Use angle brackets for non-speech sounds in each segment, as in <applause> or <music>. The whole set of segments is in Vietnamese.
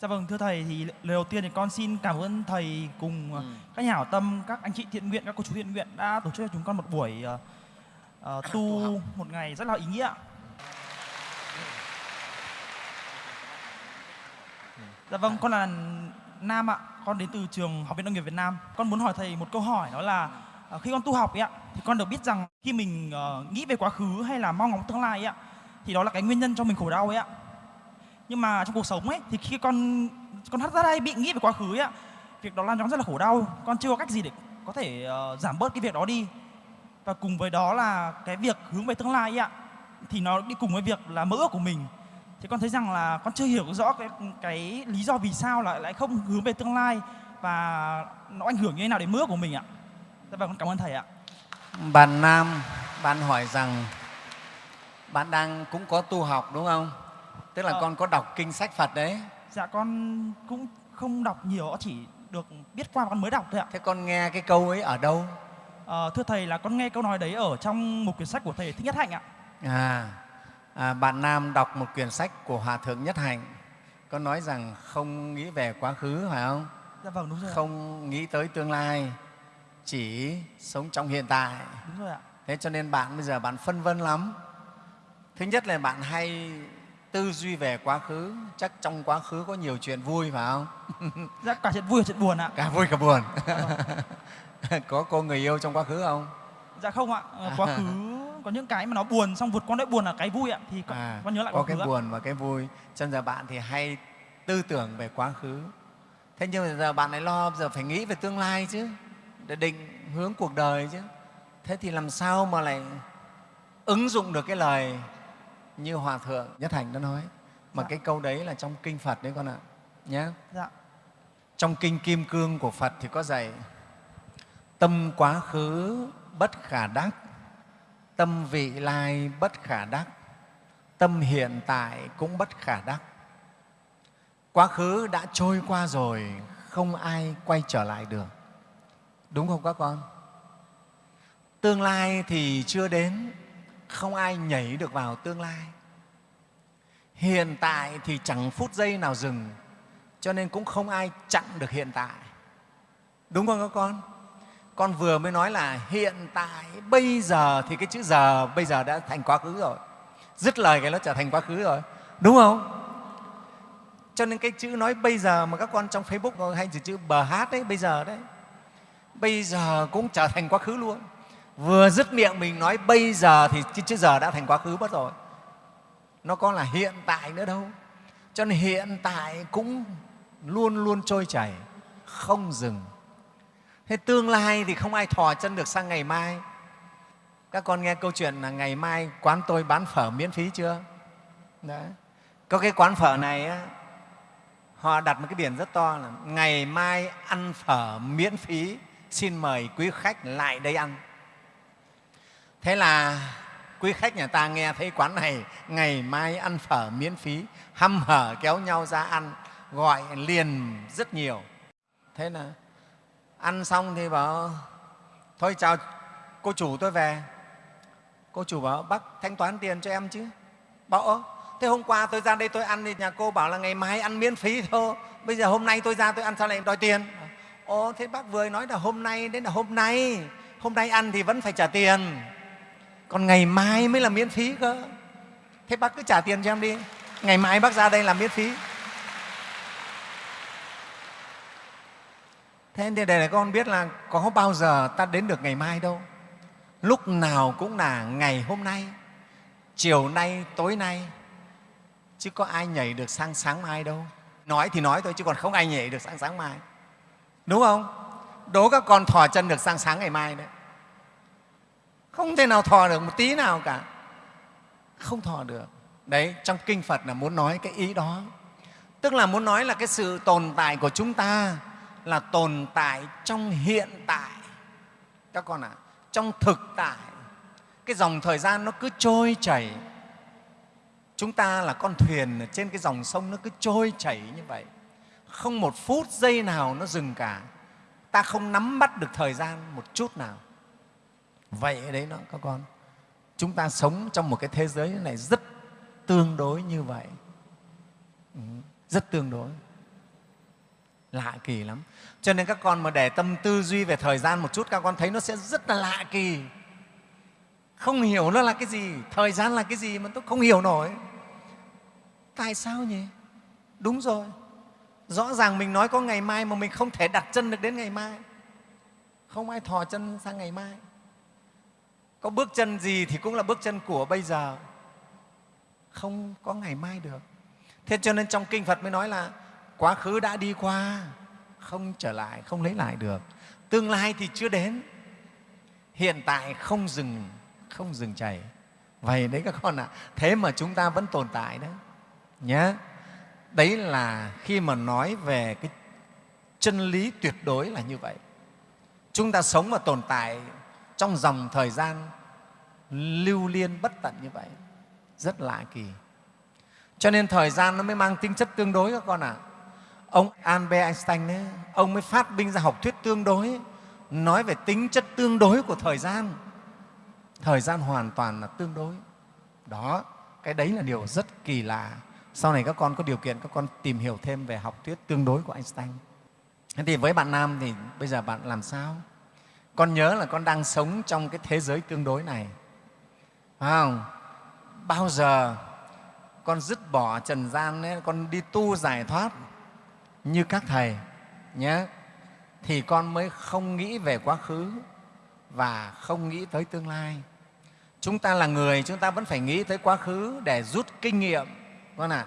Dạ vâng, thưa thầy thì lời đầu tiên thì con xin cảm ơn thầy cùng ờ, Ừ. các nhà hảo tâm, các anh chị thiện nguyện, các cô chú thiện nguyện đã tổ chức cho chúng con một buổi ờ, ờ, tu một ngày rất là ý nghĩa. Dạ vâng, con là Nam ạ, con đến từ trường Học viện Nông nghiệp Việt Nam. Con muốn hỏi thầy một câu hỏi đó là ờ, khi con tu học ấy ạ, thì con được biết rằng khi mình ờ, nghĩ về quá khứ hay là mong ngóng tương lai ấy ạ, thì đó là cái nguyên nhân cho mình khổ đau ấy ạ nhưng mà trong cuộc sống ấy thì khi con con thoát ra đây bị nghĩ về quá khứ ấy ạ việc đó làm cho con rất là khổ đau. Con chưa có cách gì để có thể uh, giảm bớt cái việc đó đi. Và cùng với đó là cái việc hướng về tương lai ấy ạ thì nó đi cùng với việc là mơ ước của mình. Thì con thấy rằng là con chưa hiểu rõ cái cái lý do vì sao lại lại không hướng về tương lai và nó ảnh hưởng như thế nào đến mơ ước của mình ạ. Và con cảm ơn thầy ạ. Bạn Nam, bạn hỏi rằng bạn đang cũng có tu học đúng không? Tức là Ờ. con có đọc kinh sách Phật đấy. dạ con cũng không đọc nhiều chỉ được biết qua con mới đọc thôi ạ Thế con nghe cái câu ấy ở đâu? Ờ, thưa thầy là con nghe câu nói đấy ở trong một quyển sách của thầy Thích Nhất Hạnh ạ. À, à, bạn Nam đọc một quyển sách của Hòa Thượng Nhất Hạnh. Có nói rằng không nghĩ về quá khứ, phải không? Dạ vâng đúng rồi. ạ. Không nghĩ tới tương lai, chỉ sống trong hiện tại. Đúng rồi ạ. Thế cho nên bạn bây giờ bạn phân vân lắm. Thứ nhất là bạn hay tư duy về quá khứ, chắc trong quá khứ có nhiều chuyện vui phải không? <laughs> Dạ cả chuyện vui và chuyện buồn ạ. Cả vui cả buồn. <laughs> có cô người yêu trong quá khứ không? Dạ không ạ. Ờ, Quá khứ có những cái mà nó buồn xong vượt qua nỗi buồn là cái vui ạ thì con, À, con nhớ lại có cái khứ ạ. buồn và cái vui. Cho nên giờ bạn thì hay tư tưởng về quá khứ. Thế nhưng mà giờ bạn lại lo giờ phải nghĩ về tương lai chứ, để định hướng cuộc đời chứ. Thế thì làm sao mà lại ứng dụng được cái lời như Hòa Thượng Nhất Hạnh đã nói. Mà Dạ. cái câu đấy là trong Kinh Phật đấy con ạ. Nhé. Dạ. Trong Kinh Kim Cương của Phật thì có dạy tâm quá khứ bất khả đắc, tâm vị lai bất khả đắc, tâm hiện tại cũng bất khả đắc. Quá khứ đã trôi qua rồi, không ai quay trở lại được. Đúng không các con? Tương lai thì chưa đến, không ai nhảy được vào tương lai. Hiện tại thì chẳng phút giây nào dừng, cho nên cũng không ai chặn được hiện tại. Đúng không các con? Con vừa mới nói là hiện tại, bây giờ thì cái chữ giờ bây giờ đã thành quá khứ rồi. Dứt lời cái nó trở thành quá khứ rồi. Đúng không? Cho nên cái chữ nói bây giờ mà các con trong Facebook hay chữ, chữ bờ hát đấy, bây giờ đấy, bây giờ cũng trở thành quá khứ luôn. Vừa dứt miệng mình nói bây giờ thì cái chữ giờ đã thành quá khứ mất rồi. Nó có là hiện tại nữa đâu. Cho nên hiện tại cũng luôn luôn trôi chảy, không dừng. Thế tương lai thì không ai thò chân được sang ngày mai. Các con nghe câu chuyện là ngày mai quán tôi bán phở miễn phí chưa? Đấy. Có cái quán phở này á, họ đặt một cái biển rất to là ngày mai ăn phở miễn phí, xin mời quý khách lại đây ăn. Thế là quý khách nhà ta nghe thấy quán này ngày mai ăn phở miễn phí, hăm hở kéo nhau ra ăn, gọi liền rất nhiều. Thế là ăn xong thì bảo thôi chào cô chủ tôi về. Cô chủ bảo bác thanh toán tiền cho em chứ. Bảo ơ, thế hôm qua tôi ra đây tôi ăn thì nhà cô bảo là ngày mai ăn miễn phí thôi. Bây giờ hôm nay tôi ra tôi ăn sao lại đòi tiền? Ồ, thế bác vừa nói là hôm nay, đến là hôm nay. Hôm nay ăn thì vẫn phải trả tiền. Còn ngày mai mới là miễn phí cơ. Thế bác cứ trả tiền cho em đi. Ngày mai bác ra đây làm miễn phí. Thế thì để con biết là có bao giờ ta đến được ngày mai đâu. Lúc nào cũng là ngày hôm nay, chiều nay, tối nay. Chứ có ai nhảy được sang sáng mai đâu. Nói thì nói thôi chứ còn không ai nhảy được sang sáng mai. Đúng không? Đố các con thò chân được sang sáng ngày mai đấy. Không thể nào thò được một tí nào cả. Không thò được. Đấy, trong Kinh Phật là muốn nói cái ý đó. Tức là muốn nói là cái sự tồn tại của chúng ta là tồn tại trong hiện tại. Các con ạ, à, trong thực tại. Cái dòng thời gian nó cứ trôi chảy. Chúng ta là con thuyền trên cái dòng sông nó cứ trôi chảy như vậy. Không một phút giây nào nó dừng cả. Ta không nắm bắt được thời gian một chút nào. Vậy đấy đó các con. Chúng ta sống trong một cái thế giới này rất tương đối như vậy. Ừ, rất tương đối. lạ kỳ lắm cho nên các con mà để tâm tư duy về thời gian một chút, các con thấy nó sẽ rất là lạ kỳ không hiểu nó là cái gì, thời gian là cái gì mà tôi không hiểu nổi tại sao nhỉ đúng rồi rõ ràng mình nói có ngày mai mà mình không thể đặt chân được đến ngày mai không ai thò chân sang ngày mai có bước chân gì thì cũng là bước chân của bây giờ. Không có ngày mai được. Thế cho nên trong kinh phật mới nói là quá khứ đã đi qua, không trở lại, không lấy lại được. Tương lai thì chưa đến. Hiện tại không dừng không dừng chảy. Vậy đấy các con ạ. Thế mà chúng ta vẫn tồn tại đấy nhé đấy là khi mà nói về cái chân lý tuyệt đối là như vậy. Chúng ta sống và tồn tại trong dòng thời gian lưu liên bất tận như vậy rất lạ kỳ. Cho nên thời gian nó mới mang tính chất tương đối các con ạ. À. ông albert einstein ấy, ông mới phát minh ra học thuyết tương đối nói về tính chất tương đối của thời gian. Thời gian hoàn toàn là tương đối. Đó cái đấy là điều rất kỳ lạ. Sau này các con có điều kiện các con tìm hiểu thêm về học thuyết tương đối của einstein. Thế thì với bạn nam thì bây giờ bạn làm sao? Con nhớ là con đang sống trong cái thế giới tương đối này. Phải không? Bao giờ con dứt bỏ trần gian ấy, con đi tu giải thoát như các thầy nhé thì con mới không nghĩ về quá khứ và không nghĩ tới tương lai. Chúng ta là người chúng ta vẫn phải nghĩ tới quá khứ để rút kinh nghiệm con ạ?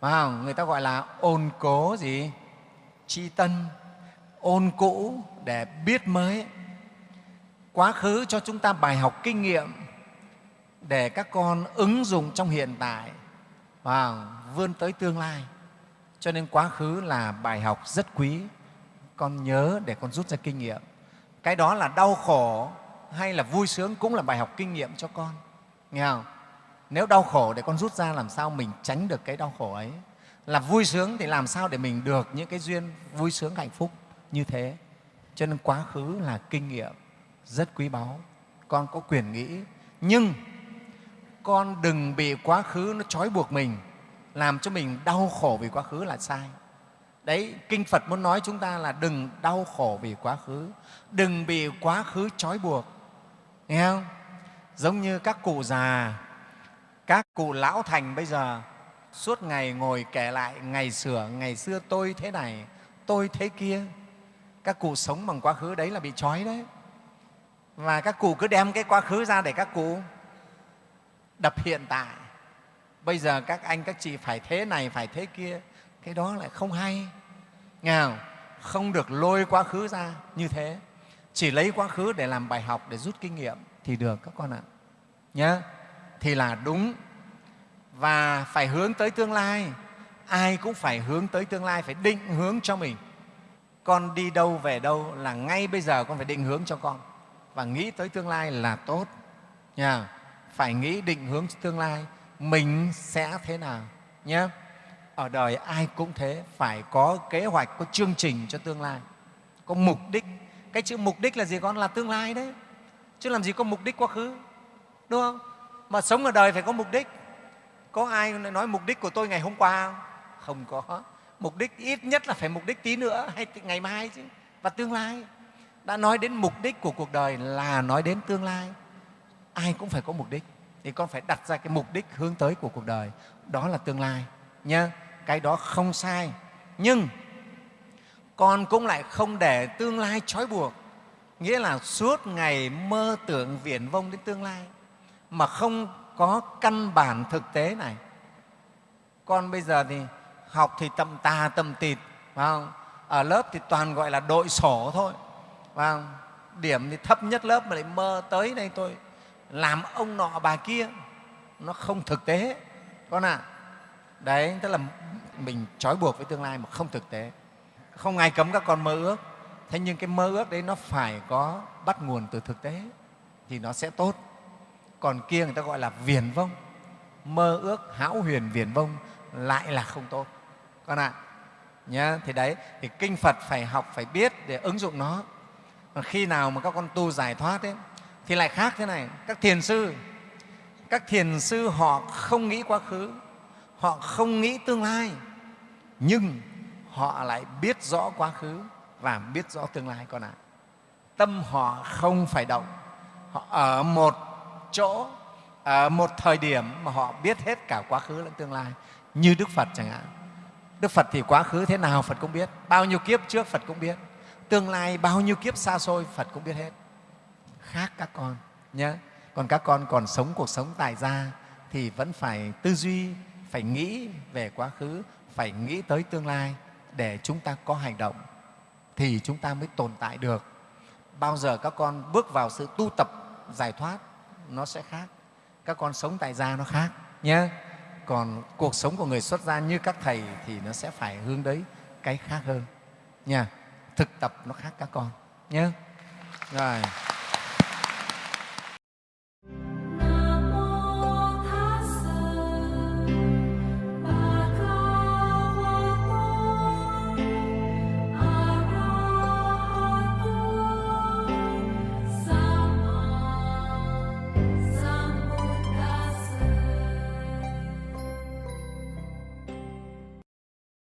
À? không? người ta gọi là ôn cố gì? Tri tân ôn cũ để biết mới quá khứ cho chúng ta bài học kinh nghiệm để các con ứng dụng trong hiện tại và vươn tới tương lai. Cho nên quá khứ là bài học rất quý. Con nhớ để con rút ra kinh nghiệm. Cái đó là đau khổ hay là vui sướng cũng là bài học kinh nghiệm cho con. Nghe không? Nếu đau khổ để con rút ra làm sao mình tránh được cái đau khổ ấy? Là vui sướng thì làm sao để mình được những cái duyên vui sướng hạnh phúc như thế? Cho nên quá khứ là kinh nghiệm rất quý báu. Con có quyền nghĩ, nhưng con đừng bị quá khứ nó trói buộc mình, làm cho mình đau khổ vì quá khứ là sai. Đấy, kinh phật muốn nói chúng ta là đừng đau khổ vì quá khứ, đừng bị quá khứ trói buộc. Nghe không? Giống như các cụ già, các cụ lão thành bây giờ, suốt ngày ngồi kể lại, ngày xưa ngày xưa tôi thế này, tôi thế kia. Các cụ sống bằng quá khứ đấy là bị trói đấy và các cụ cứ đem cái quá khứ ra để các cụ đập hiện tại. Bây giờ các anh, các chị phải thế này, phải thế kia. Cái đó lại không hay. Nghe không? không được lôi quá khứ ra như thế. Chỉ lấy quá khứ để làm bài học, để rút kinh nghiệm thì được các con ạ. Nhé thì là đúng. Và phải hướng tới tương lai. Ai cũng phải hướng tới tương lai, phải định hướng cho mình. Con đi đâu về đâu là ngay bây giờ con phải định hướng cho con và nghĩ tới tương lai là tốt. Nha. Phải nghĩ định hướng tương lai, mình sẽ thế nào nhé ở đời ai cũng thế, phải có kế hoạch, có chương trình cho tương lai, có mục đích. Cái chữ mục đích là gì con? Là tương lai đấy. Chứ làm gì có mục đích quá khứ, đúng không? Mà sống ở đời phải có mục đích. Có ai nói mục đích của tôi ngày hôm qua không? Không có. Mục đích ít nhất là phải mục đích tí nữa hay ngày mai chứ. Và tương lai đã nói đến mục đích của cuộc đời là nói đến tương lai. Ai cũng phải có mục đích. Thì con phải đặt ra cái mục đích hướng tới của cuộc đời. Đó là tương lai nhé cái đó không sai. Nhưng con cũng lại không để tương lai trói buộc. Nghĩa là suốt ngày mơ tưởng viển vông đến tương lai, mà không có căn bản thực tế này. Con bây giờ thì học thì tầm tà tầm tịt, phải không? ở lớp thì toàn gọi là đội sổ thôi và không? điểm thì thấp nhất lớp mà lại mơ tới đây tôi, làm ông nọ bà kia, nó không thực tế con ạ à. đấy, tức là mình trói buộc với tương lai mà không thực tế không ai cấm các con mơ ước thế nhưng cái mơ ước đấy nó phải có bắt nguồn từ thực tế, thì nó sẽ tốt còn kia người ta gọi là viền vông mơ ước hão huyền viền vông lại là không tốt con ạ à. nhá, thì đấy, thì kinh phật phải học, phải biết để ứng dụng nó còn khi nào mà các con tu giải thoát ấy, thì lại khác thế này. Các thiền sư các thiền sư họ không nghĩ quá khứ họ không nghĩ tương lai nhưng họ lại biết rõ quá khứ và biết rõ tương lai con ạ. Tâm họ không phải động họ ở một chỗ ở một thời điểm mà họ biết hết cả quá khứ lẫn tương lai như đức phật chẳng hạn. Đức phật thì quá khứ thế nào phật cũng biết bao nhiêu kiếp trước phật cũng biết tương lai bao nhiêu kiếp xa xôi, phật cũng biết hết. Khác các con nhé còn các con còn sống cuộc sống tại gia thì vẫn phải tư duy, phải nghĩ về quá khứ, phải nghĩ tới tương lai để chúng ta có hành động thì chúng ta mới tồn tại được. Bao giờ các con bước vào sự tu tập, giải thoát, nó sẽ khác. Các con sống tại gia nó khác nhé còn cuộc sống của người xuất gia như các thầy thì nó sẽ phải hướng đấy cái khác hơn nha thực tập nó khác các con nhé rồi.